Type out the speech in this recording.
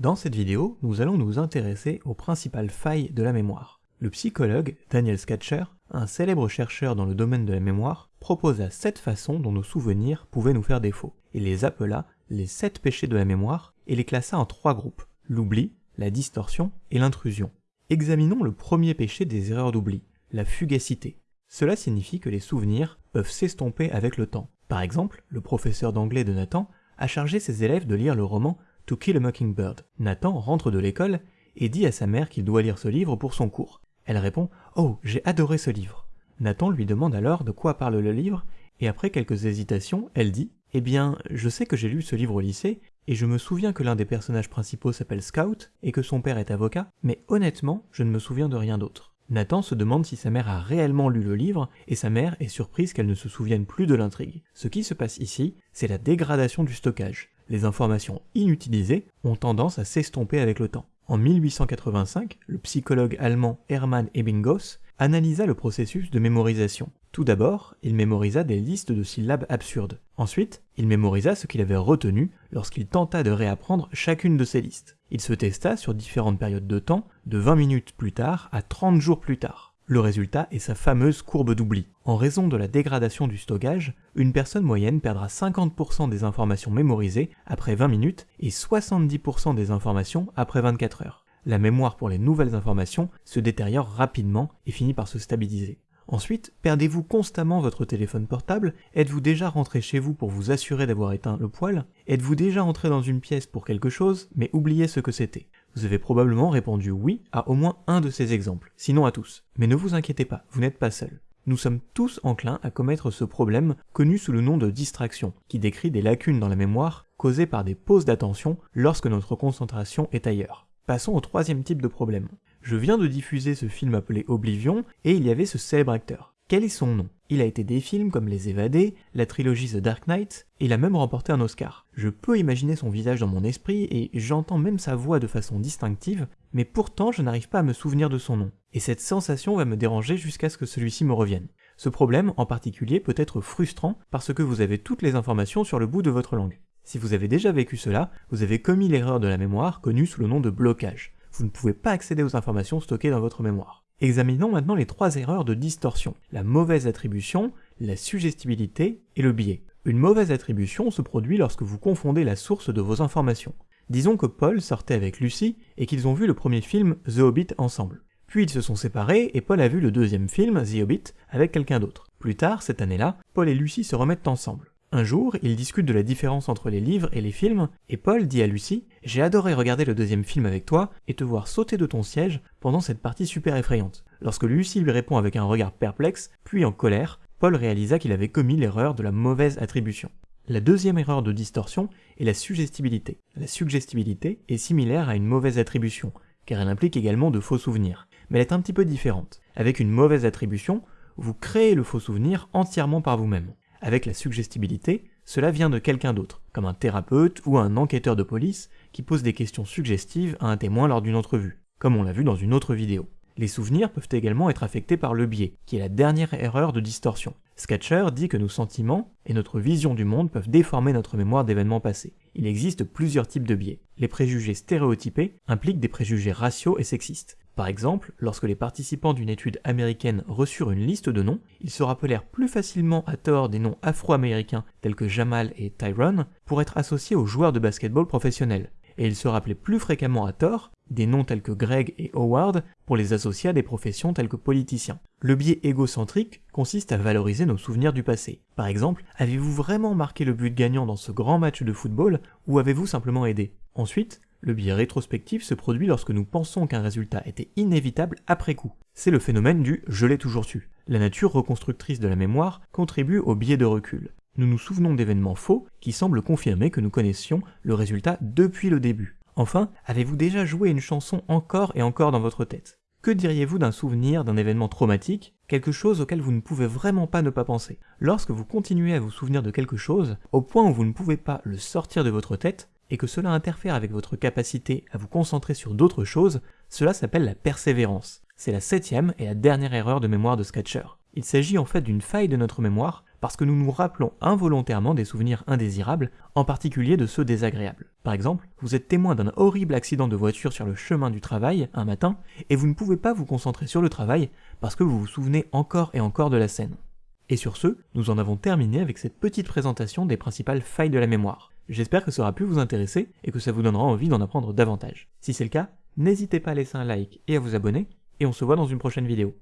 Dans cette vidéo, nous allons nous intéresser aux principales failles de la mémoire. Le psychologue Daniel Skatcher, un célèbre chercheur dans le domaine de la mémoire, proposa sept façons dont nos souvenirs pouvaient nous faire défaut. Il les appela les sept péchés de la mémoire et les classa en trois groupes, l'oubli, la distorsion et l'intrusion. Examinons le premier péché des erreurs d'oubli, la fugacité. Cela signifie que les souvenirs peuvent s'estomper avec le temps. Par exemple, le professeur d'anglais de Nathan a chargé ses élèves de lire le roman To Kill a Mockingbird. Nathan rentre de l'école et dit à sa mère qu'il doit lire ce livre pour son cours. Elle répond Oh, j'ai adoré ce livre. Nathan lui demande alors de quoi parle le livre, et après quelques hésitations, elle dit Eh bien, je sais que j'ai lu ce livre au lycée, et je me souviens que l'un des personnages principaux s'appelle Scout, et que son père est avocat, mais honnêtement, je ne me souviens de rien d'autre. Nathan se demande si sa mère a réellement lu le livre, et sa mère est surprise qu'elle ne se souvienne plus de l'intrigue. Ce qui se passe ici, c'est la dégradation du stockage les informations inutilisées ont tendance à s'estomper avec le temps. En 1885, le psychologue allemand Hermann Ebbinghaus analysa le processus de mémorisation. Tout d'abord, il mémorisa des listes de syllabes absurdes. Ensuite, il mémorisa ce qu'il avait retenu lorsqu'il tenta de réapprendre chacune de ces listes. Il se testa sur différentes périodes de temps, de 20 minutes plus tard à 30 jours plus tard. Le résultat est sa fameuse courbe d'oubli. En raison de la dégradation du stockage, une personne moyenne perdra 50% des informations mémorisées après 20 minutes et 70% des informations après 24 heures. La mémoire pour les nouvelles informations se détériore rapidement et finit par se stabiliser. Ensuite, perdez-vous constamment votre téléphone portable? Êtes-vous déjà rentré chez vous pour vous assurer d'avoir éteint le poêle? Êtes-vous déjà entré dans une pièce pour quelque chose, mais oublié ce que c'était vous avez probablement répondu oui à au moins un de ces exemples, sinon à tous. Mais ne vous inquiétez pas, vous n'êtes pas seul. Nous sommes tous enclins à commettre ce problème connu sous le nom de distraction, qui décrit des lacunes dans la mémoire causées par des pauses d'attention lorsque notre concentration est ailleurs. Passons au troisième type de problème. Je viens de diffuser ce film appelé Oblivion, et il y avait ce célèbre acteur. Quel est son nom? Il a été des films comme Les Évadés, la trilogie The Dark Knight, et il a même remporté un Oscar. Je peux imaginer son visage dans mon esprit et j'entends même sa voix de façon distinctive, mais pourtant je n'arrive pas à me souvenir de son nom. Et cette sensation va me déranger jusqu'à ce que celui-ci me revienne. Ce problème en particulier peut être frustrant parce que vous avez toutes les informations sur le bout de votre langue. Si vous avez déjà vécu cela, vous avez commis l'erreur de la mémoire connue sous le nom de blocage. Vous ne pouvez pas accéder aux informations stockées dans votre mémoire. Examinons maintenant les trois erreurs de distorsion, la mauvaise attribution, la suggestibilité et le biais. Une mauvaise attribution se produit lorsque vous confondez la source de vos informations. Disons que Paul sortait avec Lucie et qu'ils ont vu le premier film The Hobbit ensemble. Puis ils se sont séparés et Paul a vu le deuxième film, The Hobbit, avec quelqu'un d'autre. Plus tard, cette année-là, Paul et Lucie se remettent ensemble. Un jour, ils discutent de la différence entre les livres et les films, et Paul dit à Lucie J'ai adoré regarder le deuxième film avec toi et te voir sauter de ton siège pendant cette partie super effrayante. Lorsque Lucie lui répond avec un regard perplexe, puis en colère, Paul réalisa qu'il avait commis l'erreur de la mauvaise attribution. La deuxième erreur de distorsion est la suggestibilité. La suggestibilité est similaire à une mauvaise attribution, car elle implique également de faux souvenirs, mais elle est un petit peu différente. Avec une mauvaise attribution, vous créez le faux souvenir entièrement par vous-même. Avec la suggestibilité, cela vient de quelqu'un d'autre, comme un thérapeute ou un enquêteur de police qui pose des questions suggestives à un témoin lors d'une entrevue, comme on l'a vu dans une autre vidéo. Les souvenirs peuvent également être affectés par le biais, qui est la dernière erreur de distorsion. Sketcher dit que nos sentiments et notre vision du monde peuvent déformer notre mémoire d'événements passés. Il existe plusieurs types de biais. Les préjugés stéréotypés impliquent des préjugés raciaux et sexistes. Par exemple, lorsque les participants d'une étude américaine reçurent une liste de noms, ils se rappelèrent plus facilement à tort des noms afro-américains tels que Jamal et Tyrone pour être associés aux joueurs de basketball professionnels. Et ils se rappelaient plus fréquemment à tort des noms tels que Greg et Howard pour les associer à des professions telles que politiciens. Le biais égocentrique consiste à valoriser nos souvenirs du passé. Par exemple, avez-vous vraiment marqué le but gagnant dans ce grand match de football ou avez-vous simplement aidé? Ensuite, le biais rétrospectif se produit lorsque nous pensons qu'un résultat était inévitable après coup. C'est le phénomène du je l'ai toujours su. La nature reconstructrice de la mémoire contribue au biais de recul. Nous nous souvenons d'événements faux qui semblent confirmer que nous connaissions le résultat depuis le début. Enfin, avez-vous déjà joué une chanson encore et encore dans votre tête? Que diriez-vous d'un souvenir d'un événement traumatique, quelque chose auquel vous ne pouvez vraiment pas ne pas penser? Lorsque vous continuez à vous souvenir de quelque chose, au point où vous ne pouvez pas le sortir de votre tête, et que cela interfère avec votre capacité à vous concentrer sur d'autres choses, cela s'appelle la persévérance. C'est la septième et la dernière erreur de mémoire de Sketcher. Il s'agit en fait d'une faille de notre mémoire parce que nous nous rappelons involontairement des souvenirs indésirables, en particulier de ceux désagréables. Par exemple, vous êtes témoin d'un horrible accident de voiture sur le chemin du travail un matin, et vous ne pouvez pas vous concentrer sur le travail parce que vous vous souvenez encore et encore de la scène. Et sur ce, nous en avons terminé avec cette petite présentation des principales failles de la mémoire. J'espère que ça aura pu vous intéresser et que ça vous donnera envie d'en apprendre davantage. Si c'est le cas, n'hésitez pas à laisser un like et à vous abonner, et on se voit dans une prochaine vidéo.